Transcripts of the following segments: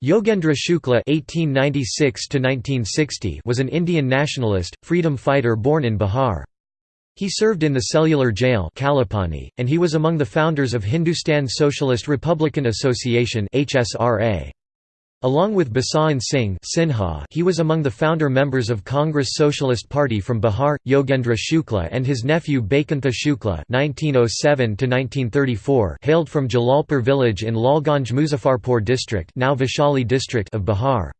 Yogendra Shukla (1896–1960) was an Indian nationalist, freedom fighter born in Bihar. He served in the cellular jail Kalapani, and he was among the founders of Hindustan Socialist Republican Association (HSRA). Along with Basawan Singh Sinha, he was among the founder members of Congress Socialist Party from Bihar. Yogendra Shukla and his nephew Baikantha Shukla (1907–1934) hailed from Jalalpur village in Lalganj Muzaffarpur district, now Vaishali district of Bihar.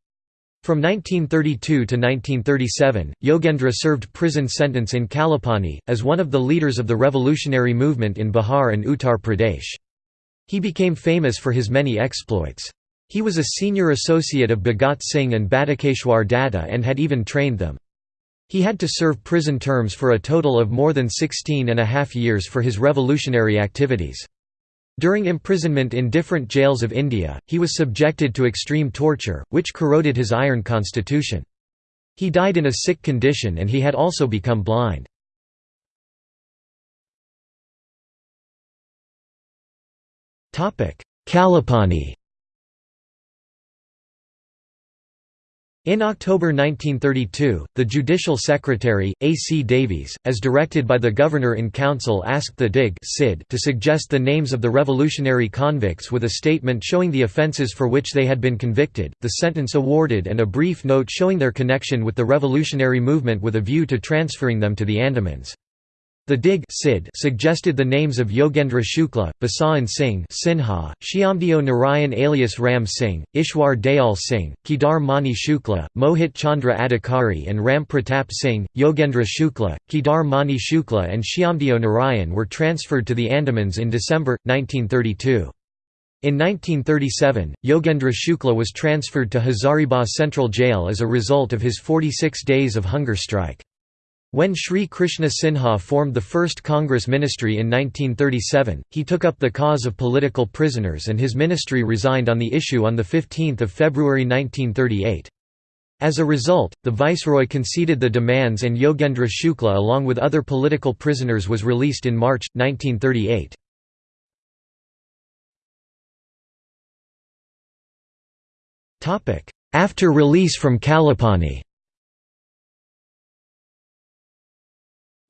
From 1932 to 1937, Yogendra served prison sentence in Kalapani, as one of the leaders of the revolutionary movement in Bihar and Uttar Pradesh. He became famous for his many exploits. He was a senior associate of Bhagat Singh and Batukeshwar Datta and had even trained them. He had to serve prison terms for a total of more than 16 and a half years for his revolutionary activities. During imprisonment in different jails of India, he was subjected to extreme torture, which corroded his iron constitution. He died in a sick condition and he had also become blind. Kalapani In October 1932, the Judicial Secretary, A. C. Davies, as directed by the Governor-in-Council asked the DIG to suggest the names of the revolutionary convicts with a statement showing the offences for which they had been convicted, the sentence awarded and a brief note showing their connection with the revolutionary movement with a view to transferring them to the Andamans. The DIG CID suggested the names of Yogendra Shukla, Basawan Singh Sinha, Shyamdeo Narayan alias Ram Singh, Ishwar Dayal Singh, Kedar Mani Shukla, Mohit Chandra Adhikari and Ram Pratap Singh. Yogendra Shukla, Kedar Mani Shukla and Shyamdeo Narayan were transferred to the Andamans in December, 1932. In 1937, Yogendra Shukla was transferred to Hazaribagh Central Jail as a result of his 46 days of hunger strike. When Sri Krishna Sinha formed the first Congress ministry in 1937, he took up the cause of political prisoners and his ministry resigned on the issue on 15 February 1938. As a result, the viceroy conceded the demands and Yogendra Shukla along with other political prisoners was released in March, 1938. After release from Kalapani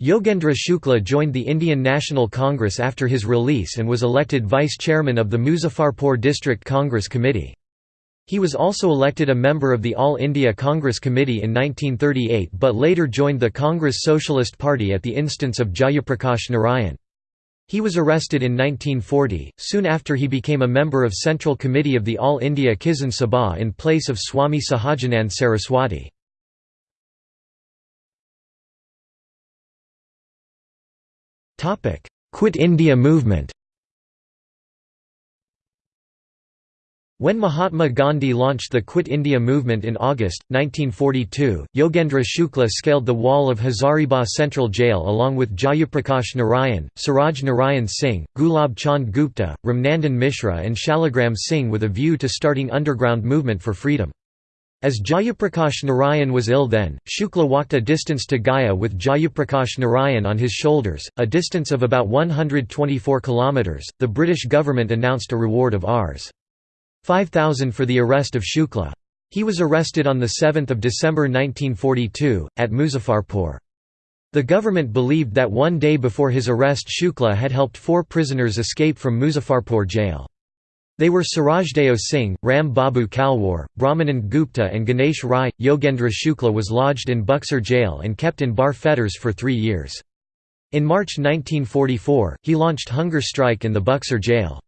Yogendra Shukla joined the Indian National Congress after his release and was elected vice-chairman of the Muzaffarpur District Congress Committee. He was also elected a member of the All India Congress Committee in 1938 but later joined the Congress Socialist Party at the instance of Jayaprakash Narayan. He was arrested in 1940, soon after he became a member of Central Committee of the All India Kisan Sabha in place of Swami Sahajanand Saraswati. Quit India movement When Mahatma Gandhi launched the Quit India movement in August, 1942, Yogendra Shukla scaled the wall of Hazaribagh Central Jail along with Jayaprakash Narayan, Suraj Narayan Singh, Gulab Chand Gupta, Ramnandan Mishra and Shaligram Singh with a view to starting underground movement for freedom. As Jayaprakash Narayan was ill then, Shukla walked a distance to Gaya with Jayaprakash Narayan on his shoulders, a distance of about 124 kilometers. The British government announced a reward of Rs. 5000 for the arrest of Shukla. He was arrested on the 7th of December 1942 at Muzaffarpur. The government believed that one day before his arrest Shukla had helped four prisoners escape from Muzaffarpur jail. They were Surajdayo Singh, Ram Babu Kalwar, Brahmanand Gupta and Ganesh Rai. Yogendra Shukla was lodged in Buxar jail and kept in bar fetters for three years. In March 1944, he launched hunger strike in the Buxar jail.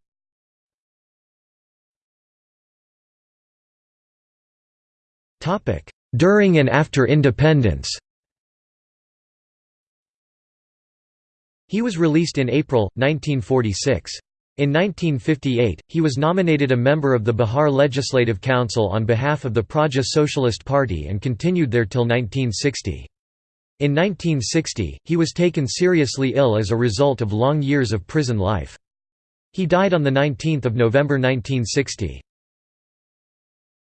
During and after independence He was released in April, 1946. In 1958, he was nominated a member of the Bihar Legislative Council on behalf of the Praja Socialist Party and continued there till 1960. In 1960, he was taken seriously ill as a result of long years of prison life. He died on 19 November 1960.